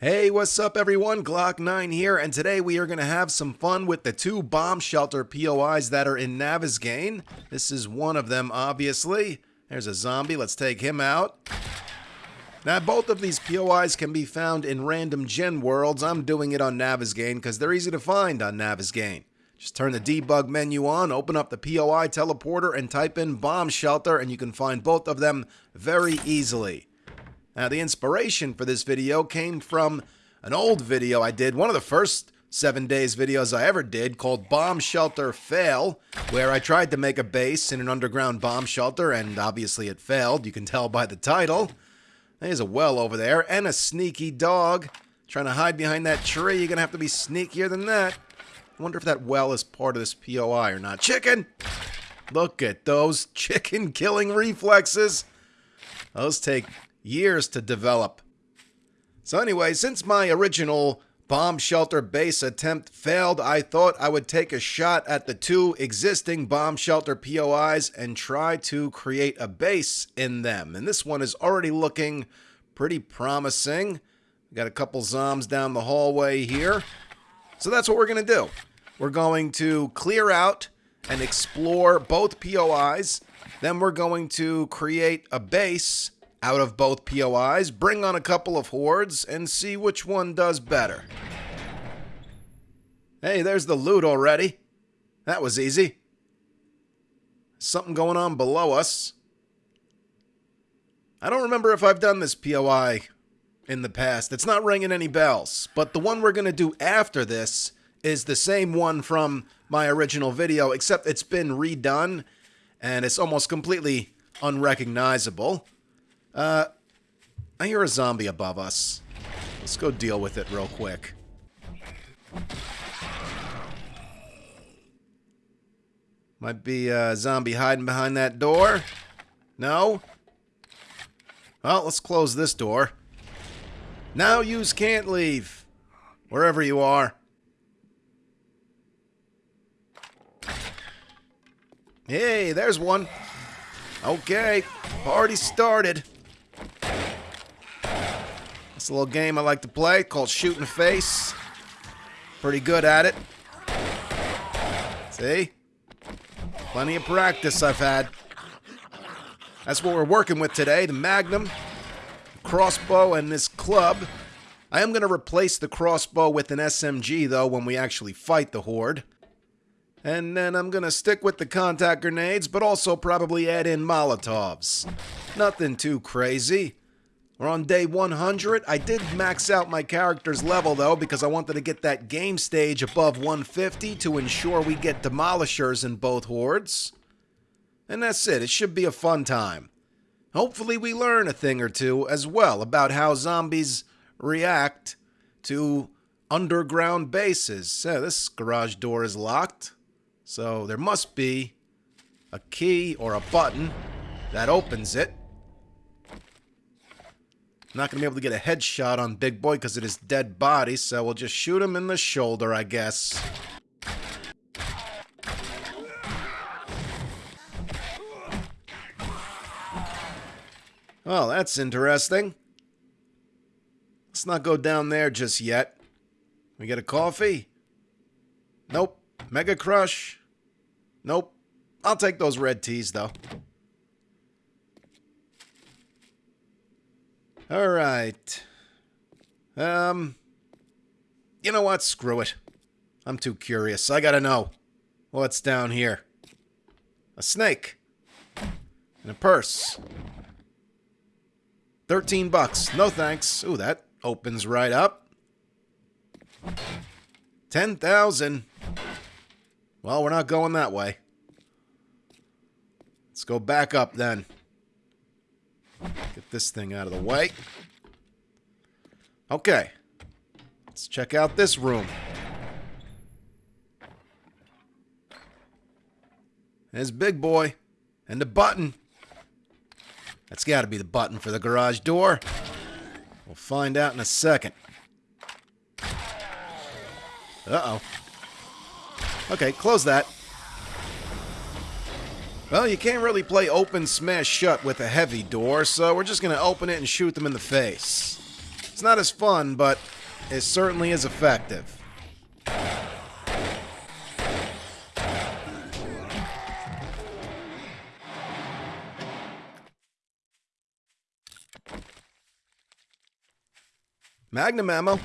Hey, what's up everyone? Glock9 here, and today we are going to have some fun with the two bomb shelter POIs that are in Navezgane. This is one of them, obviously. There's a zombie, let's take him out. Now, both of these POIs can be found in random gen worlds. I'm doing it on Navezgane because they're easy to find on Navezgane. Just turn the debug menu on, open up the POI teleporter, and type in bomb shelter, and you can find both of them very easily. Now, the inspiration for this video came from an old video I did, one of the first seven days videos I ever did called Bomb Shelter Fail, where I tried to make a base in an underground bomb shelter, and obviously it failed. You can tell by the title. There's a well over there, and a sneaky dog. Trying to hide behind that tree, you're going to have to be sneakier than that. I wonder if that well is part of this POI or not. Chicken! Look at those chicken killing reflexes. Those take years to develop. So anyway, since my original bomb shelter base attempt failed, I thought I would take a shot at the two existing bomb shelter POIs and try to create a base in them. And this one is already looking pretty promising. Got a couple zombs down the hallway here. So that's what we're going to do. We're going to clear out and explore both POIs. Then we're going to create a base out of both POIs, bring on a couple of hordes, and see which one does better. Hey, there's the loot already. That was easy. Something going on below us. I don't remember if I've done this POI in the past. It's not ringing any bells. But the one we're going to do after this is the same one from my original video, except it's been redone and it's almost completely unrecognizable. Uh, I hear a zombie above us. Let's go deal with it real quick. Might be a zombie hiding behind that door. No? Well, let's close this door. Now yous can't leave. Wherever you are. Hey, there's one. Okay, party started. A little game I like to play called shoot Shooting Face. Pretty good at it. See? Plenty of practice I've had. That's what we're working with today, the Magnum, crossbow, and this club. I am going to replace the crossbow with an SMG, though, when we actually fight the Horde. And then I'm going to stick with the contact grenades, but also probably add in Molotovs. Nothing too crazy. We're on day 100. I did max out my character's level though because I wanted to get that game stage above 150 to ensure we get demolishers in both hordes. And that's it. It should be a fun time. Hopefully we learn a thing or two as well about how zombies react to underground bases. Uh, this garage door is locked. So there must be a key or a button that opens it. Not going to be able to get a headshot on Big Boy because of his dead body, so we'll just shoot him in the shoulder, I guess. Well, that's interesting. Let's not go down there just yet. We get a coffee? Nope. Mega Crush? Nope. I'll take those red teas, though. All right. Um, you know what? Screw it. I'm too curious. I gotta know. What's down here? A snake. And a purse. 13 bucks. No thanks. Ooh, that opens right up. 10,000. Well, we're not going that way. Let's go back up then. This thing out of the way. Okay. Let's check out this room. There's Big Boy. And the button. That's got to be the button for the garage door. We'll find out in a second. Uh-oh. Okay, close that. Well, you can't really play open smash shut with a heavy door, so we're just going to open it and shoot them in the face. It's not as fun, but it certainly is effective. Magnum ammo.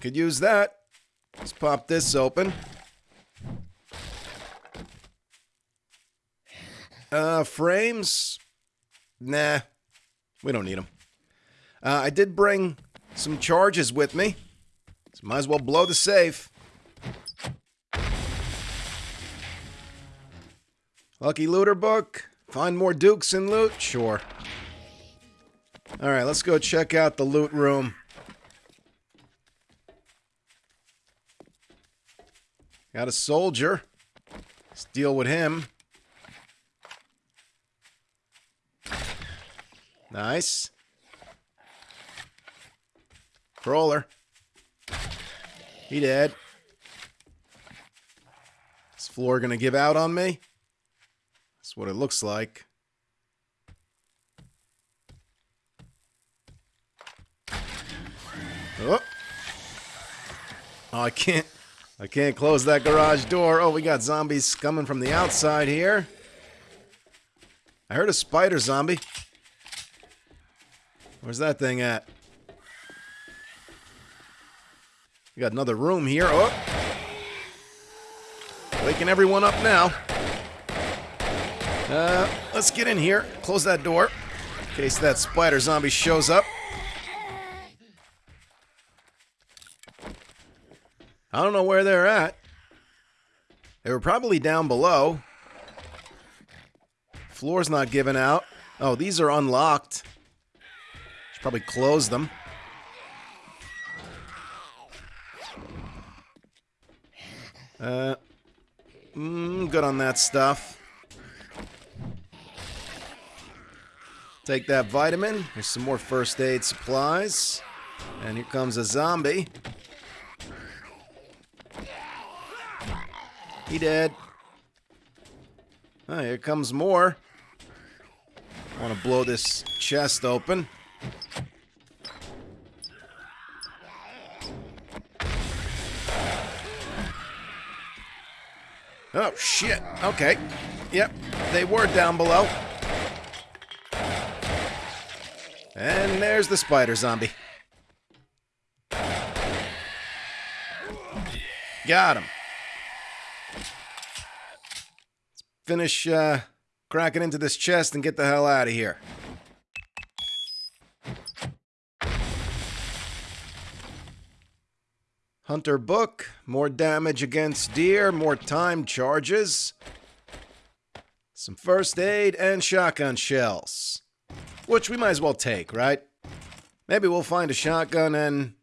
Could use that. Let's pop this open. Uh, frames? Nah, we don't need them. Uh, I did bring some charges with me. So might as well blow the safe. Lucky looter book. Find more dukes and loot? Sure. Alright, let's go check out the loot room. Got a soldier. Let's deal with him. Nice. Crawler. He dead. Is floor gonna give out on me? That's what it looks like. Oh. oh, I can't I can't close that garage door. Oh, we got zombies coming from the outside here. I heard a spider zombie. Where's that thing at? We got another room here. Oh! Waking everyone up now. Uh, let's get in here. Close that door. In case that spider zombie shows up. I don't know where they're at. They were probably down below. Floor's not giving out. Oh, these are unlocked. Probably close them. Uh, mm, good on that stuff. Take that vitamin. There's some more first aid supplies. And here comes a zombie. He dead. Oh, here comes more. I want to blow this chest open. Shit. Okay. Yep, they were down below. And there's the spider zombie. Got him. Let's finish uh, cracking into this chest and get the hell out of here. Hunter book, more damage against deer, more time charges, some first aid, and shotgun shells. Which we might as well take, right? Maybe we'll find a shotgun and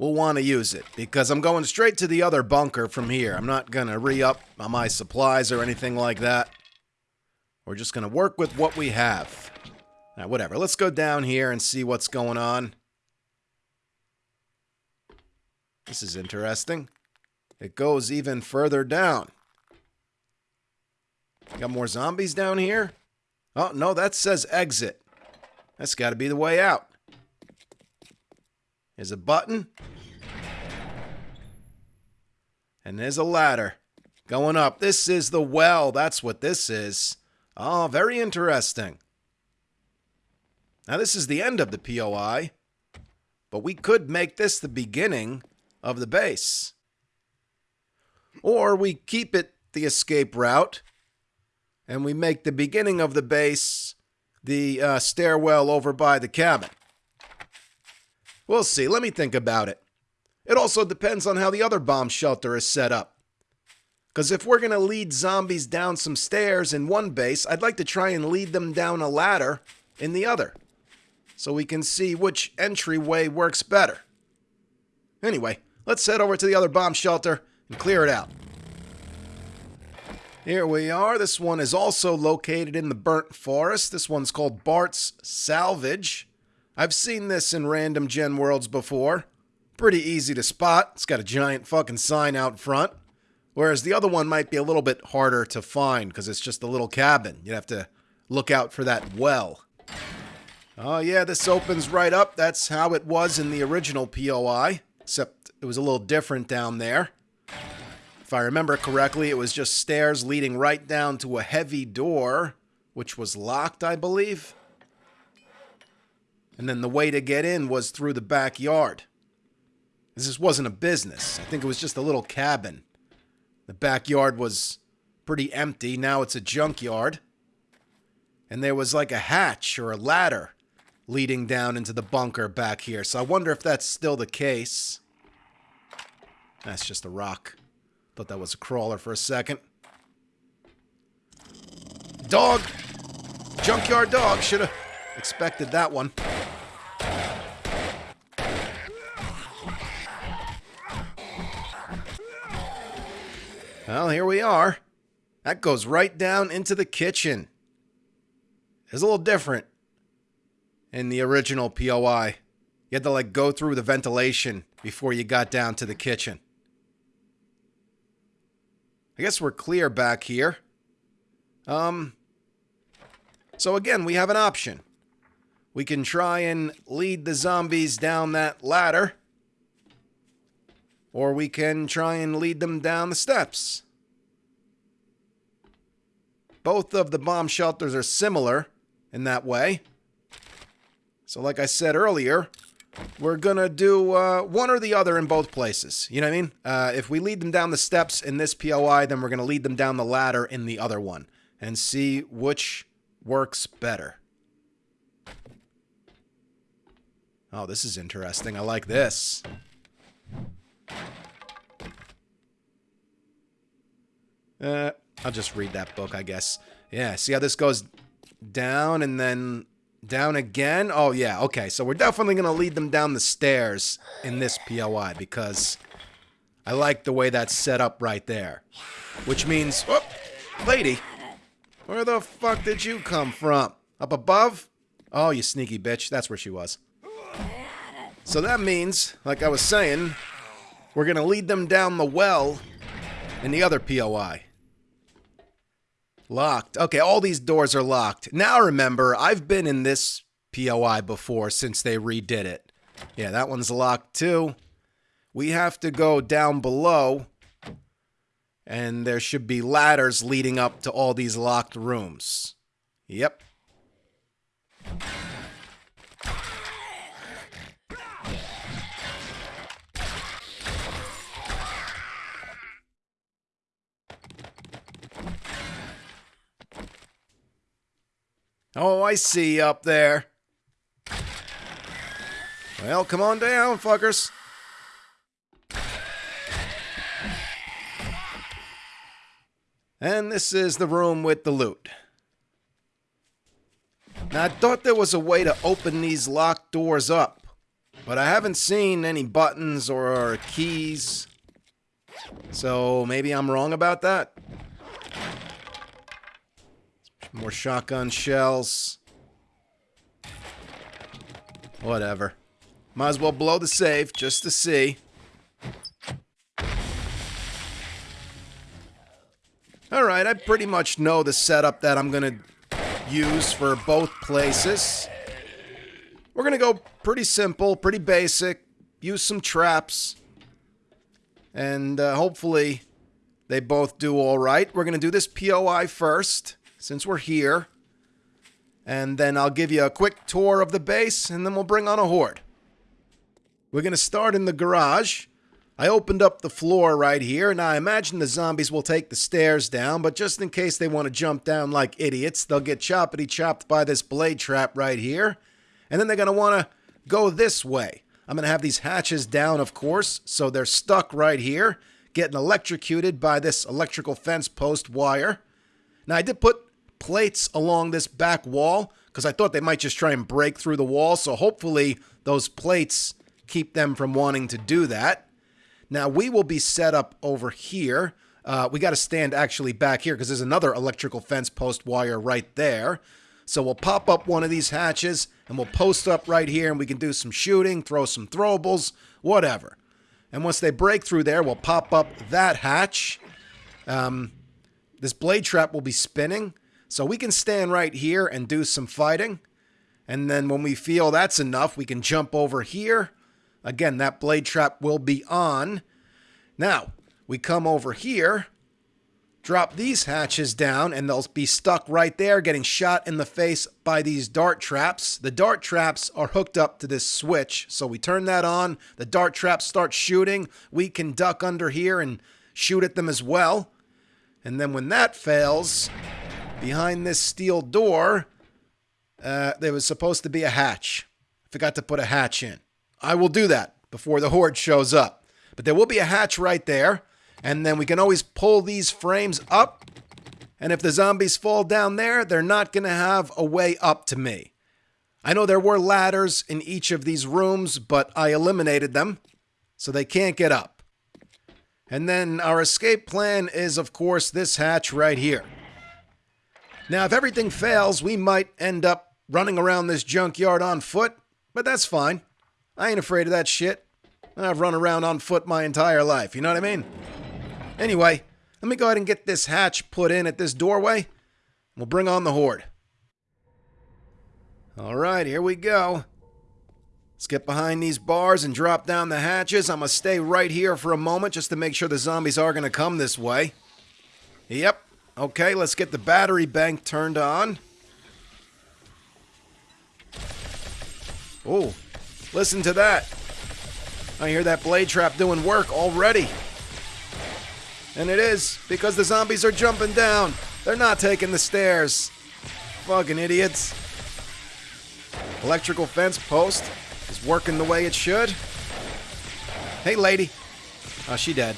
we'll want to use it because I'm going straight to the other bunker from here. I'm not going to re-up my supplies or anything like that. We're just going to work with what we have. Now, whatever. Let's go down here and see what's going on. This is interesting. It goes even further down. Got more zombies down here? Oh, no, that says exit. That's got to be the way out. There's a button. And there's a ladder going up. This is the well. That's what this is. Oh, very interesting. Now, this is the end of the POI, but we could make this the beginning of the base. Or we keep it the escape route, and we make the beginning of the base the uh, stairwell over by the cabin. We'll see. Let me think about it. It also depends on how the other bomb shelter is set up. Because if we're going to lead zombies down some stairs in one base, I'd like to try and lead them down a ladder in the other. So we can see which entryway works better. Anyway, let's head over to the other bomb shelter and clear it out. Here we are. This one is also located in the burnt forest. This one's called Bart's Salvage. I've seen this in random gen worlds before. Pretty easy to spot. It's got a giant fucking sign out front. Whereas the other one might be a little bit harder to find because it's just a little cabin. You'd have to look out for that well. Oh, yeah, this opens right up. That's how it was in the original POI, except it was a little different down there. If I remember correctly, it was just stairs leading right down to a heavy door, which was locked, I believe. And then the way to get in was through the backyard. This wasn't a business. I think it was just a little cabin. The backyard was pretty empty. Now it's a junkyard. And there was like a hatch or a ladder leading down into the bunker back here. So I wonder if that's still the case. That's just a rock. Thought that was a crawler for a second. Dog! Junkyard dog. Should have expected that one. Well, here we are. That goes right down into the kitchen. It's a little different in the original POI. You had to like go through the ventilation before you got down to the kitchen. I guess we're clear back here. Um, so again, we have an option. We can try and lead the zombies down that ladder. Or we can try and lead them down the steps. Both of the bomb shelters are similar in that way. So like I said earlier, we're going to do uh, one or the other in both places. You know what I mean? Uh, if we lead them down the steps in this POI, then we're going to lead them down the ladder in the other one and see which works better. Oh, this is interesting. I like this. Uh, I'll just read that book, I guess. Yeah, see how this goes down and then down again? Oh, yeah, okay. So we're definitely going to lead them down the stairs in this POI because I like the way that's set up right there. Which means, oh, lady, where the fuck did you come from? Up above? Oh, you sneaky bitch. That's where she was. So that means, like I was saying, we're going to lead them down the well in the other POI. Locked. Okay, all these doors are locked. Now remember, I've been in this POI before since they redid it. Yeah, that one's locked too. We have to go down below. And there should be ladders leading up to all these locked rooms. Yep. Oh, I see you up there. Well, come on down, fuckers. And this is the room with the loot. Now, I thought there was a way to open these locked doors up, but I haven't seen any buttons or keys. So maybe I'm wrong about that. More shotgun shells. Whatever. Might as well blow the safe just to see. Alright, I pretty much know the setup that I'm going to use for both places. We're going to go pretty simple, pretty basic. Use some traps. And uh, hopefully they both do alright. We're going to do this POI first since we're here. And then I'll give you a quick tour of the base, and then we'll bring on a horde. We're going to start in the garage. I opened up the floor right here. and I imagine the zombies will take the stairs down, but just in case they want to jump down like idiots, they'll get choppity chopped by this blade trap right here. And then they're going to want to go this way. I'm going to have these hatches down, of course, so they're stuck right here, getting electrocuted by this electrical fence post wire. Now, I did put plates along this back wall because I thought they might just try and break through the wall. So hopefully those plates keep them from wanting to do that. Now we will be set up over here. Uh, we got to stand actually back here because there's another electrical fence post wire right there. So we'll pop up one of these hatches and we'll post up right here and we can do some shooting, throw some throwables, whatever. And once they break through there, we'll pop up that hatch. Um, this blade trap will be spinning. So we can stand right here and do some fighting. And then when we feel that's enough, we can jump over here. Again, that blade trap will be on. Now, we come over here, drop these hatches down, and they'll be stuck right there, getting shot in the face by these dart traps. The dart traps are hooked up to this switch, so we turn that on. The dart traps start shooting. We can duck under here and shoot at them as well. And then when that fails, behind this steel door, uh, there was supposed to be a hatch. I forgot to put a hatch in. I will do that before the horde shows up. But there will be a hatch right there. And then we can always pull these frames up. And if the zombies fall down there, they're not going to have a way up to me. I know there were ladders in each of these rooms, but I eliminated them. So they can't get up. And then our escape plan is, of course, this hatch right here. Now, if everything fails, we might end up running around this junkyard on foot, but that's fine. I ain't afraid of that shit. I've run around on foot my entire life, you know what I mean? Anyway, let me go ahead and get this hatch put in at this doorway. We'll bring on the horde. Alright, here we go. Let's get behind these bars and drop down the hatches. I'm going to stay right here for a moment just to make sure the zombies are going to come this way. Yep. Okay, let's get the battery bank turned on. Oh, listen to that. I hear that blade trap doing work already. And it is, because the zombies are jumping down. They're not taking the stairs. Fucking idiots. Electrical fence post is working the way it should. Hey, lady. Oh, she dead.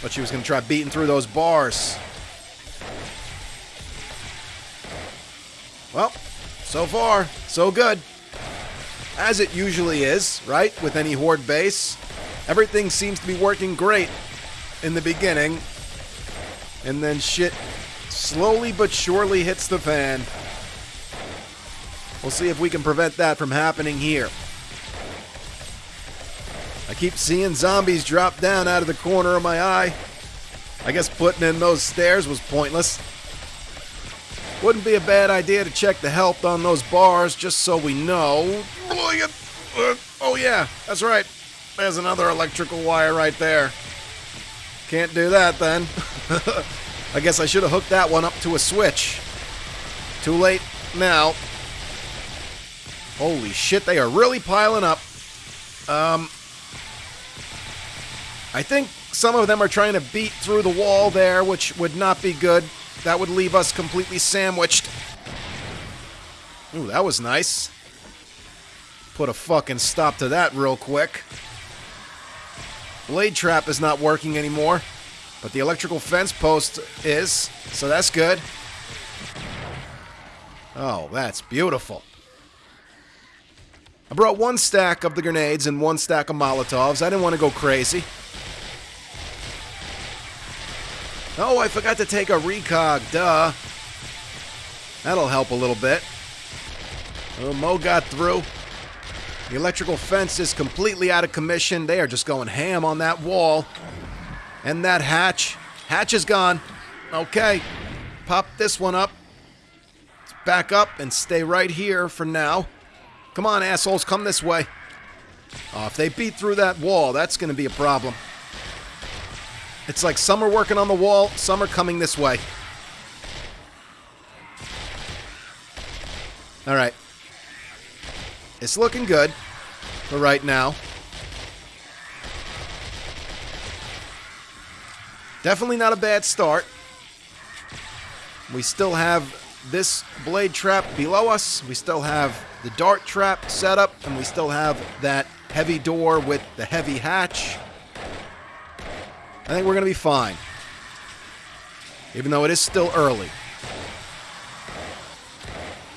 But she was going to try beating through those bars. Well, so far, so good. As it usually is, right? With any Horde base. Everything seems to be working great in the beginning. And then shit slowly but surely hits the fan. We'll see if we can prevent that from happening here. I keep seeing zombies drop down out of the corner of my eye. I guess putting in those stairs was pointless. Wouldn't be a bad idea to check the health on those bars just so we know. Oh yeah, that's right. There's another electrical wire right there. Can't do that then. I guess I should have hooked that one up to a switch. Too late now. Holy shit, they are really piling up. Um, I think some of them are trying to beat through the wall there, which would not be good. That would leave us completely sandwiched. Ooh, that was nice. Put a fucking stop to that real quick. Blade trap is not working anymore, but the electrical fence post is, so that's good. Oh, that's beautiful. I brought one stack of the grenades and one stack of Molotovs. I didn't want to go crazy. Oh, I forgot to take a recog, duh. That'll help a little bit. Oh, Mo got through. The electrical fence is completely out of commission. They are just going ham on that wall. And that hatch. Hatch is gone. Okay. Pop this one up. Let's back up and stay right here for now. Come on, assholes, come this way. Oh, if they beat through that wall, that's going to be a problem. It's like some are working on the wall, some are coming this way. All right. It's looking good for right now. Definitely not a bad start. We still have this blade trap below us. We still have the dart trap set up, and we still have that heavy door with the heavy hatch. I think we're going to be fine. Even though it is still early.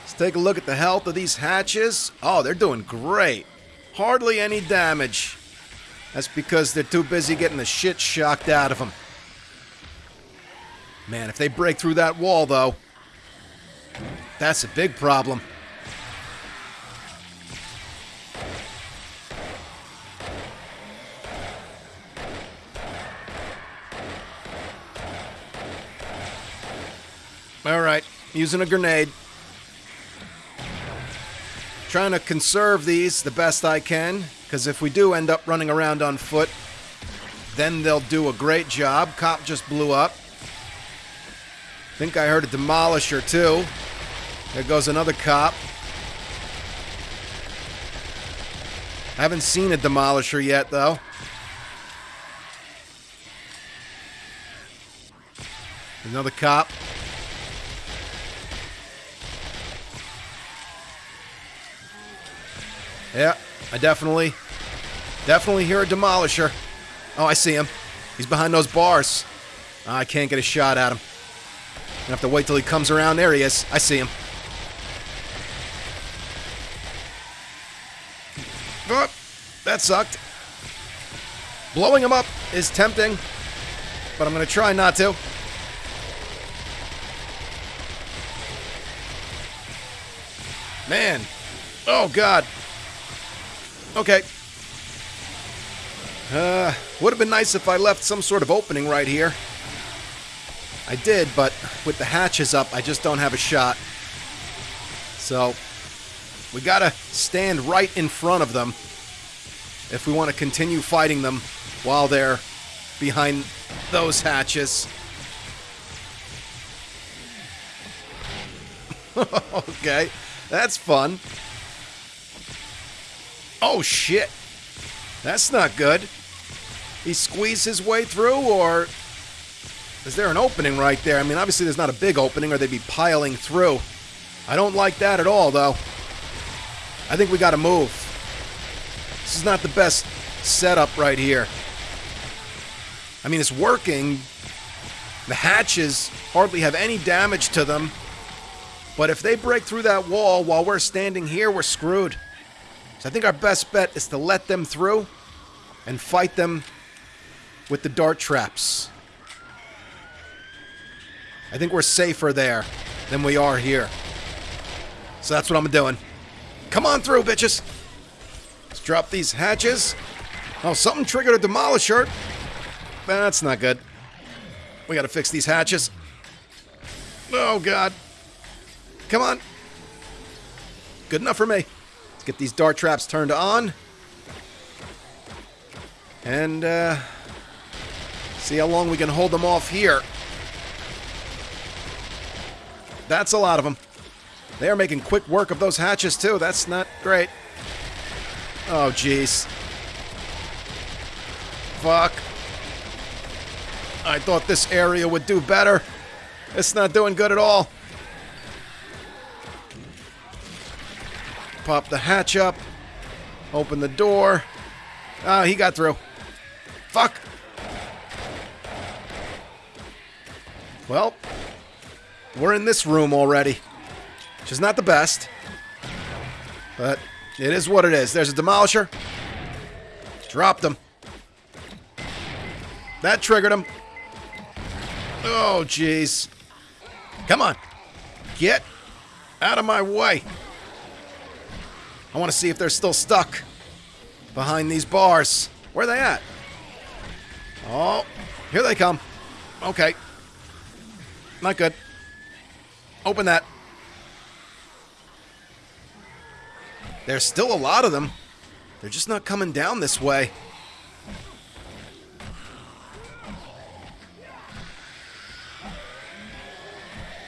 Let's take a look at the health of these hatches. Oh, they're doing great. Hardly any damage. That's because they're too busy getting the shit shocked out of them. Man, if they break through that wall, though, that's a big problem. Using a grenade. Trying to conserve these the best I can, because if we do end up running around on foot, then they'll do a great job. Cop just blew up. Think I heard a demolisher too. There goes another cop. I haven't seen a demolisher yet though. Another cop. Yeah, I definitely, definitely hear a demolisher. Oh, I see him. He's behind those bars. Oh, I can't get a shot at him. I have to wait till he comes around. There he is. I see him. Oh, that sucked. Blowing him up is tempting, but I'm going to try not to. Man. Oh, God. Okay. Uh, would have been nice if I left some sort of opening right here. I did, but with the hatches up, I just don't have a shot. So, we gotta stand right in front of them if we want to continue fighting them while they're behind those hatches. okay, that's fun. Oh shit. That's not good. He squeezed his way through, or is there an opening right there? I mean, obviously there's not a big opening, or they'd be piling through. I don't like that at all, though. I think we gotta move. This is not the best setup right here. I mean, it's working. The hatches hardly have any damage to them. But if they break through that wall while we're standing here, we're screwed. So I think our best bet is to let them through and fight them with the dart traps. I think we're safer there than we are here. So that's what I'm doing. Come on through, bitches. Let's drop these hatches. Oh, something triggered a demolisher. That's not good. We gotta fix these hatches. Oh, God. Come on. Good enough for me. Get these dart traps turned on. And, uh, see how long we can hold them off here. That's a lot of them. They are making quick work of those hatches, too. That's not great. Oh, jeez. Fuck. I thought this area would do better. It's not doing good at all. Pop the hatch up. Open the door. Ah, he got through. Fuck. Well, we're in this room already. Which is not the best. But it is what it is. There's a demolisher. Dropped him. That triggered him. Oh, jeez. Come on. Get out of my way. I want to see if they're still stuck behind these bars. Where are they at? Oh, here they come. Okay. Not good. Open that. There's still a lot of them. They're just not coming down this way.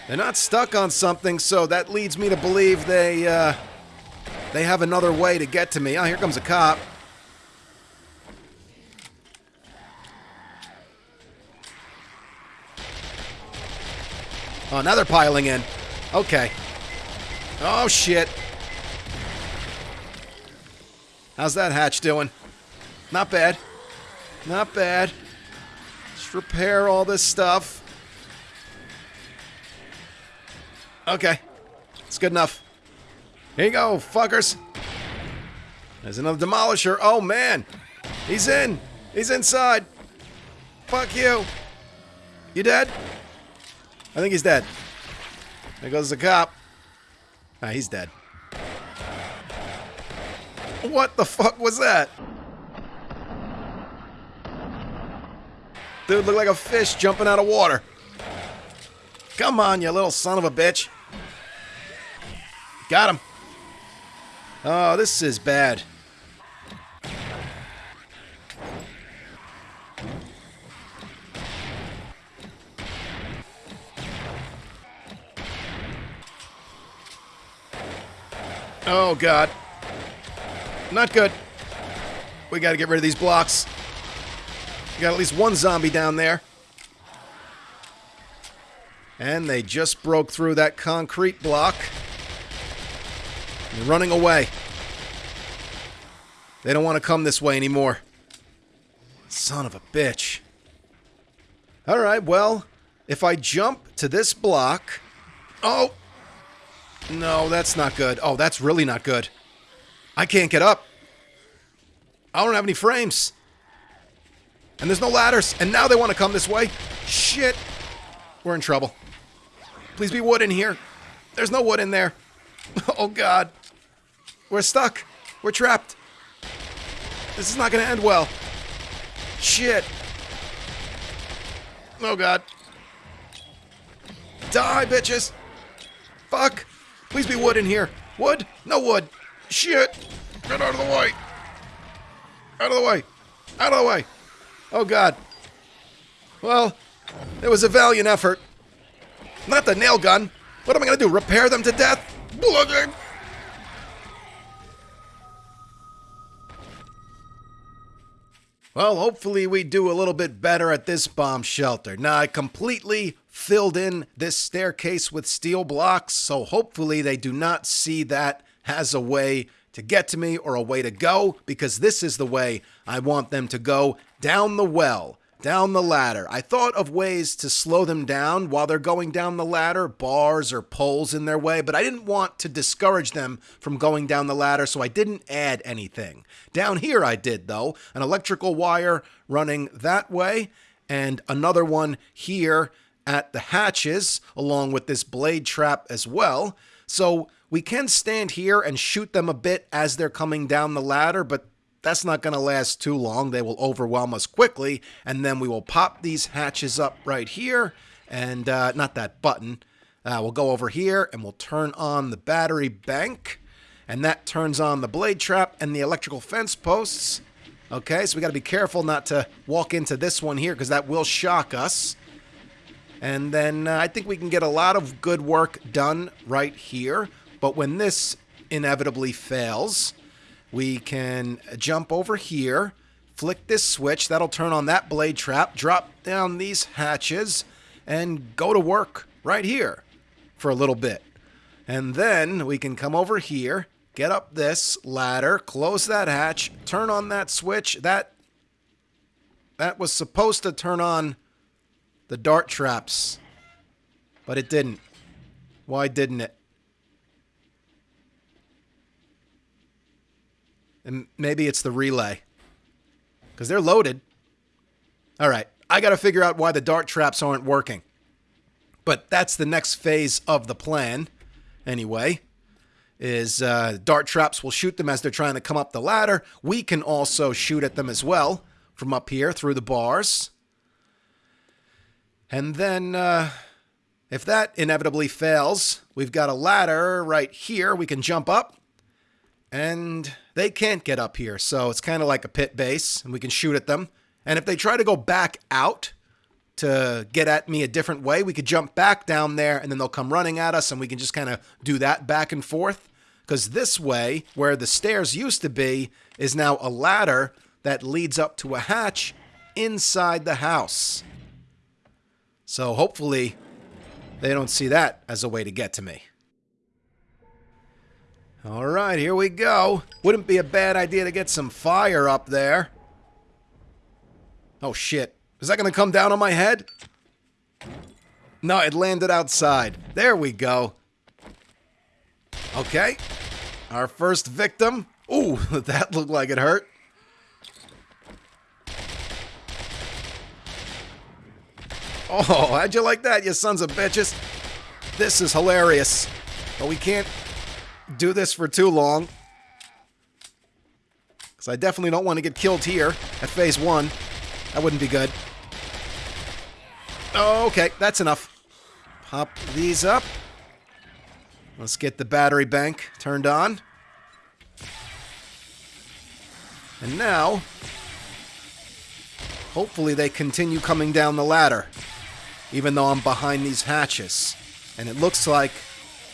They're not stuck on something, so that leads me to believe they, uh, they have another way to get to me. Oh, here comes a cop. Oh, now they're piling in. Okay. Oh, shit. How's that hatch doing? Not bad. Not bad. Just repair all this stuff. Okay. It's good enough. Here you go, fuckers. There's another demolisher. Oh, man. He's in. He's inside. Fuck you. You dead? I think he's dead. There goes the cop. Ah, he's dead. What the fuck was that? Dude looked like a fish jumping out of water. Come on, you little son of a bitch. Got him. Oh, this is bad. Oh, God. Not good. We gotta get rid of these blocks. We got at least one zombie down there. And they just broke through that concrete block. Running away. They don't want to come this way anymore. Son of a bitch. Alright, well, if I jump to this block... Oh! No, that's not good. Oh, that's really not good. I can't get up. I don't have any frames. And there's no ladders. And now they want to come this way. Shit. We're in trouble. Please be wood in here. There's no wood in there. Oh, God. We're stuck. We're trapped. This is not to end well. Shit. Oh, God. Die, bitches. Fuck. Please be wood in here. Wood? No wood. Shit. Get out of the way. Out of the way. Out of the way. Oh, God. Well, it was a valiant effort. Not the nail gun. What am I to do? Repair them to death? Well, hopefully we do a little bit better at this bomb shelter. Now, I completely filled in this staircase with steel blocks, so hopefully they do not see that as a way to get to me or a way to go, because this is the way I want them to go down the well down the ladder. I thought of ways to slow them down while they're going down the ladder, bars or poles in their way, but I didn't want to discourage them from going down the ladder, so I didn't add anything. Down here I did, though, an electrical wire running that way, and another one here at the hatches, along with this blade trap as well. So we can stand here and shoot them a bit as they're coming down the ladder, but that's not going to last too long. They will overwhelm us quickly, and then we will pop these hatches up right here, and uh, not that button. Uh, we'll go over here, and we'll turn on the battery bank, and that turns on the blade trap and the electrical fence posts. Okay, so we got to be careful not to walk into this one here, because that will shock us. And then uh, I think we can get a lot of good work done right here. But when this inevitably fails, we can jump over here, flick this switch. That'll turn on that blade trap, drop down these hatches, and go to work right here for a little bit. And then we can come over here, get up this ladder, close that hatch, turn on that switch. That that was supposed to turn on the dart traps, but it didn't. Why didn't it? And maybe it's the relay. Because they're loaded. All right. I got to figure out why the dart traps aren't working. But that's the next phase of the plan, anyway. Is uh, dart traps will shoot them as they're trying to come up the ladder. We can also shoot at them as well from up here through the bars. And then, uh, if that inevitably fails, we've got a ladder right here. We can jump up and they can't get up here. So it's kind of like a pit base, and we can shoot at them. And if they try to go back out to get at me a different way, we could jump back down there, and then they'll come running at us, and we can just kind of do that back and forth. Because this way, where the stairs used to be, is now a ladder that leads up to a hatch inside the house. So hopefully, they don't see that as a way to get to me. All right, here we go. Wouldn't be a bad idea to get some fire up there. Oh, shit. Is that going to come down on my head? No, it landed outside. There we go. Okay. Our first victim. Ooh, that looked like it hurt. Oh, how'd you like that, you sons of bitches? This is hilarious. But we can't do this for too long. Because I definitely don't want to get killed here at phase one. That wouldn't be good. Okay, that's enough. Pop these up. Let's get the battery bank turned on. And now, hopefully they continue coming down the ladder, even though I'm behind these hatches. And it looks like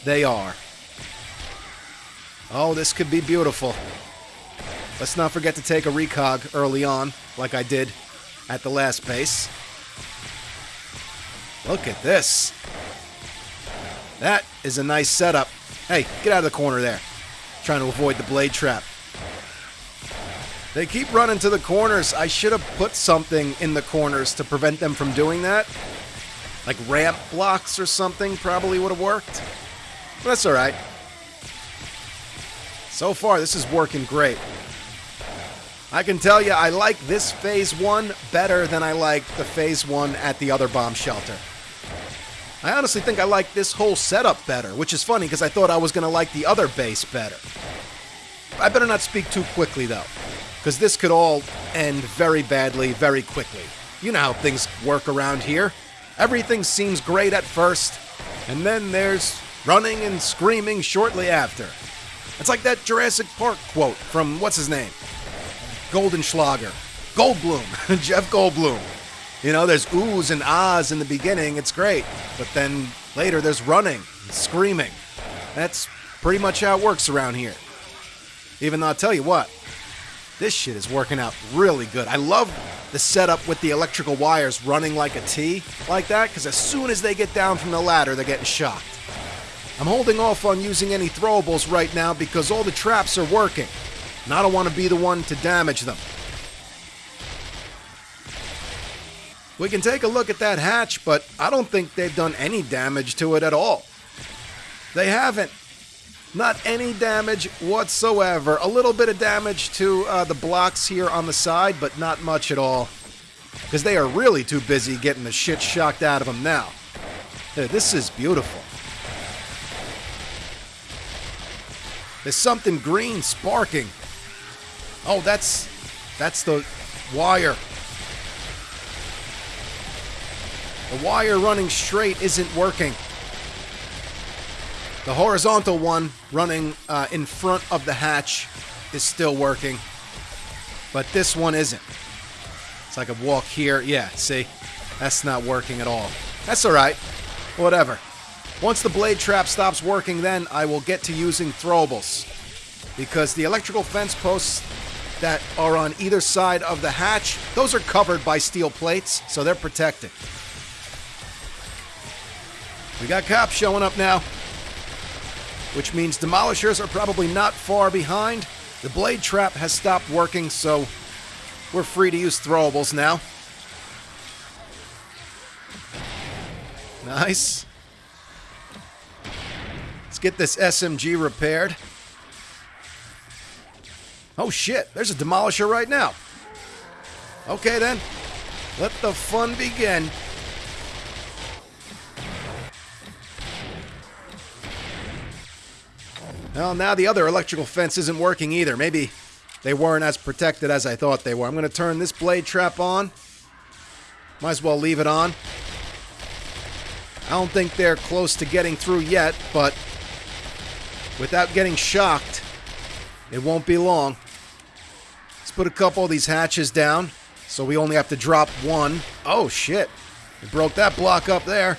they are. Oh, this could be beautiful. Let's not forget to take a recog early on, like I did at the last base. Look at this. That is a nice setup. Hey, get out of the corner there. Trying to avoid the blade trap. They keep running to the corners. I should have put something in the corners to prevent them from doing that. Like ramp blocks or something probably would have worked. But that's alright. So far, this is working great. I can tell you, I like this Phase 1 better than I like the Phase 1 at the other bomb shelter. I honestly think I like this whole setup better, which is funny because I thought I was going to like the other base better. I better not speak too quickly, though, because this could all end very badly very quickly. You know how things work around here. Everything seems great at first, and then there's running and screaming shortly after. It's like that Jurassic Park quote from what's his name? Goldenschlager. Goldblum. Jeff Goldblum. You know, there's oohs and ahs in the beginning. It's great. But then later there's running screaming. That's pretty much how it works around here. Even though I'll tell you what, this shit is working out really good. I love the setup with the electrical wires running like a T like that, because as soon as they get down from the ladder, they're getting shocked. I'm holding off on using any throwables right now because all the traps are working, and I don't want to be the one to damage them. We can take a look at that hatch, but I don't think they've done any damage to it at all. They haven't. Not any damage whatsoever. A little bit of damage to uh, the blocks here on the side, but not much at all. Because they are really too busy getting the shit shocked out of them now. This is beautiful. There's something green sparking. Oh, that's that's the wire. The wire running straight isn't working. The horizontal one running uh, in front of the hatch is still working, but this one isn't. So I could walk here. Yeah, see? That's not working at all. That's alright. Whatever. Once the blade trap stops working, then I will get to using throwables. Because the electrical fence posts that are on either side of the hatch, those are covered by steel plates, so they're protected. We got cops showing up now, which means demolishers are probably not far behind. The blade trap has stopped working, so we're free to use throwables now. Nice. Let's get this SMG repaired. Oh shit, there's a demolisher right now. Okay then, let the fun begin. Well, now the other electrical fence isn't working either. Maybe they weren't as protected as I thought they were. I'm going to turn this blade trap on. Might as well leave it on. I don't think they're close to getting through yet, but without getting shocked, it won't be long. Let's put a couple of these hatches down so we only have to drop one. Oh, shit. We broke that block up there.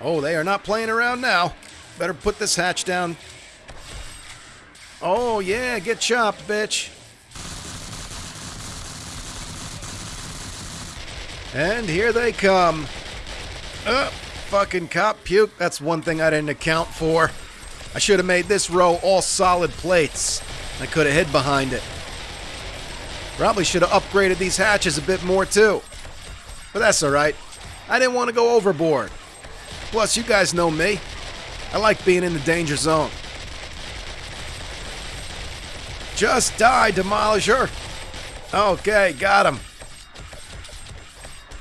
Oh, they are not playing around now. Better put this hatch down. Oh, yeah, get chopped, bitch. And here they come. Uh, fucking cop puke. That's one thing I didn't account for. I should have made this row all solid plates. I could have hid behind it. Probably should have upgraded these hatches a bit more too. But that's alright. I didn't want to go overboard. Plus, you guys know me. I like being in the danger zone. Just die, Demolisher. Okay, got him.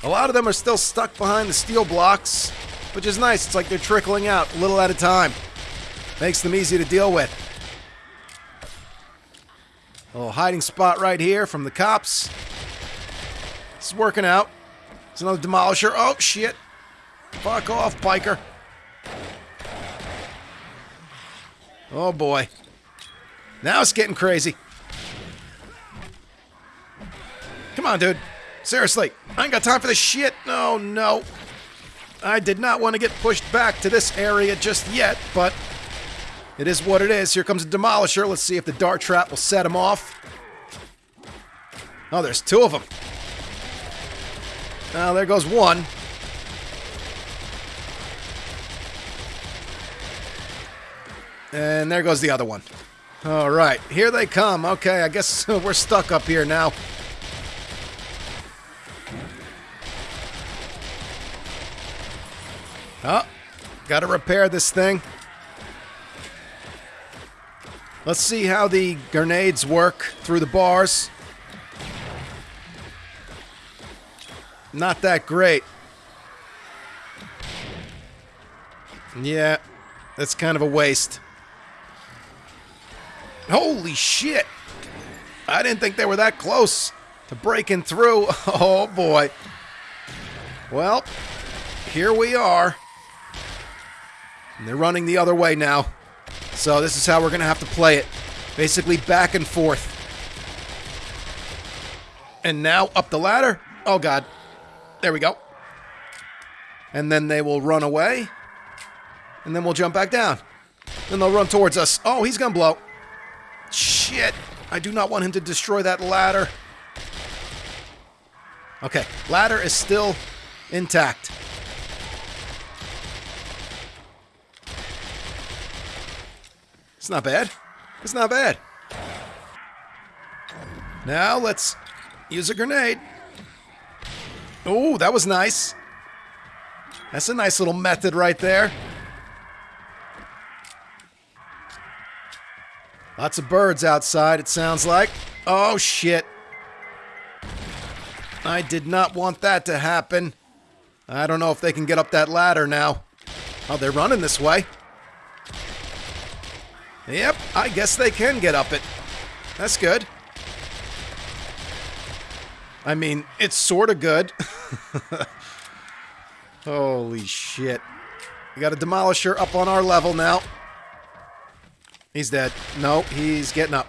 A lot of them are still stuck behind the steel blocks, which is nice. It's like they're trickling out a little at a time. Makes them easy to deal with. A little hiding spot right here from the cops. It's working out. It's another demolisher. Oh, shit. Fuck off, biker. Oh boy. Now it's getting crazy. Come on, dude. Seriously, I ain't got time for this shit. No, no. I did not want to get pushed back to this area just yet, but it is what it is. Here comes a Demolisher. Let's see if the Dart Trap will set him off. Oh, there's two of them. Now, there goes one. And there goes the other one. All right, here they come. Okay, I guess we're stuck up here now. Oh, gotta repair this thing. Let's see how the grenades work through the bars. Not that great. Yeah, that's kind of a waste. Holy shit! I didn't think they were that close to breaking through. Oh boy. Well, here we are. And they're running the other way now. So this is how we're going to have to play it. Basically back and forth. And now up the ladder. Oh god. There we go. And then they will run away. And then we'll jump back down. Then they'll run towards us. Oh, he's going to blow. Shit! I do not want him to destroy that ladder. Okay, ladder is still intact. It's not bad. It's not bad. Now let's use a grenade. Oh, that was nice. That's a nice little method right there. Lots of birds outside, it sounds like. Oh, shit. I did not want that to happen. I don't know if they can get up that ladder now. Oh, they're running this way. Yep, I guess they can get up it. That's good. I mean, it's sort of good. Holy shit. We got a Demolisher up on our level now. He's dead. No, he's getting up.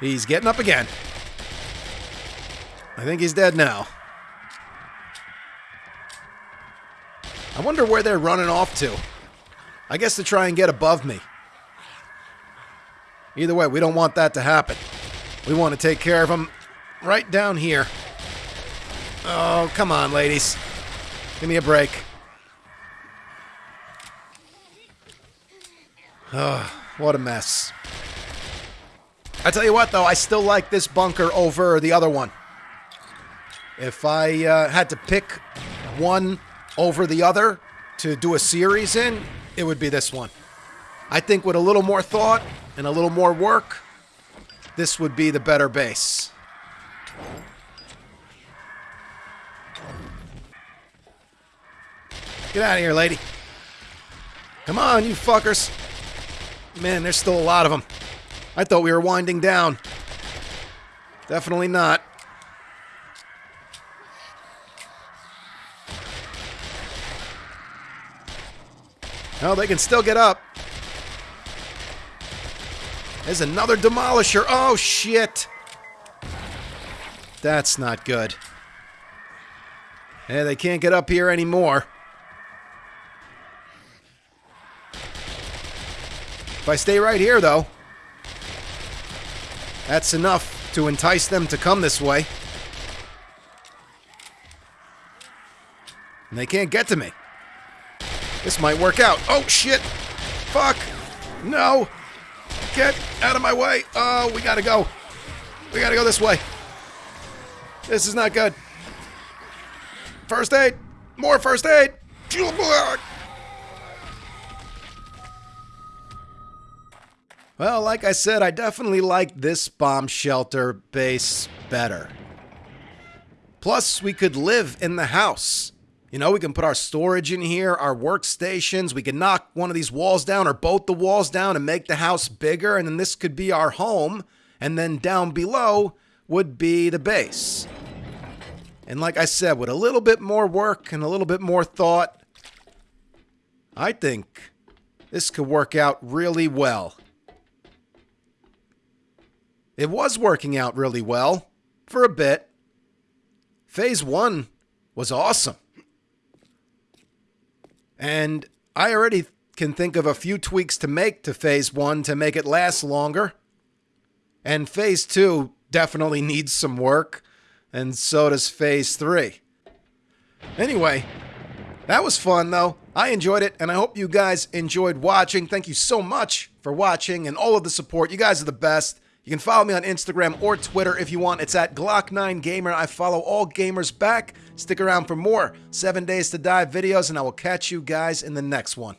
He's getting up again. I think he's dead now. I wonder where they're running off to. I guess to try and get above me. Either way, we don't want that to happen. We want to take care of them right down here. Oh, come on, ladies. Give me a break. Oh, what a mess. I tell you what, though, I still like this bunker over the other one. If I uh, had to pick one over the other to do a series in, it would be this one. I think with a little more thought and a little more work, this would be the better base. Get out of here, lady. Come on, you fuckers. Man, there's still a lot of them. I thought we were winding down. Definitely not. Oh, they can still get up. There's another demolisher. Oh, shit. That's not good. Yeah, they can't get up here anymore. If I stay right here, though, that's enough to entice them to come this way. And they can't get to me. This might work out. Oh, shit! Fuck! No! Get out of my way! Oh, we gotta go. We gotta go this way. This is not good. First aid! More first aid! Well, like I said, I definitely like this bomb shelter base better. Plus, we could live in the house. You know, we can put our storage in here, our workstations. We can knock one of these walls down or both the walls down and make the house bigger. And then this could be our home. And then down below would be the base. And like I said, with a little bit more work and a little bit more thought, I think this could work out really well. It was working out really well for a bit. Phase 1 was awesome. And I already can think of a few tweaks to make to Phase 1 to make it last longer. And Phase 2 definitely needs some work, and so does Phase 3. Anyway, that was fun though. I enjoyed it, and I hope you guys enjoyed watching. Thank you so much for watching and all of the support. You guys are the best. You can follow me on Instagram or Twitter if you want. It's at Glock9Gamer. I follow all gamers back. Stick around for more 7 Days to Die videos, and I will catch you guys in the next one.